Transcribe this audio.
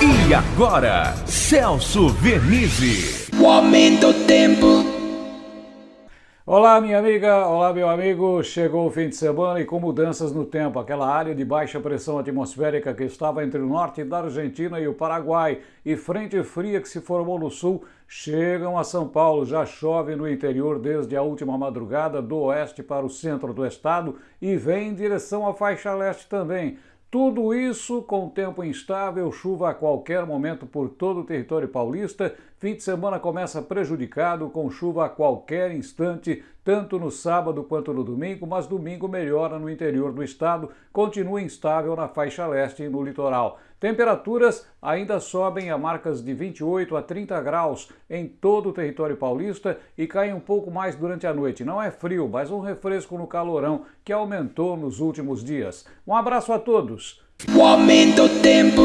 E agora, Celso Vernizzi. O aumento do tempo. Olá, minha amiga, olá, meu amigo. Chegou o fim de semana e com mudanças no tempo, aquela área de baixa pressão atmosférica que estava entre o norte da Argentina e o Paraguai e frente fria que se formou no sul chegam a São Paulo. Já chove no interior desde a última madrugada, do oeste para o centro do estado e vem em direção à faixa leste também. Tudo isso com tempo instável, chuva a qualquer momento por todo o território paulista. Fim de semana começa prejudicado, com chuva a qualquer instante, tanto no sábado quanto no domingo, mas domingo melhora no interior do estado, continua instável na faixa leste e no litoral. Temperaturas ainda sobem a marcas de 28 a 30 graus em todo o território paulista e caem um pouco mais durante a noite. Não é frio, mas um refresco no calorão que aumentou nos últimos dias. Um abraço a todos. O aumento tempo.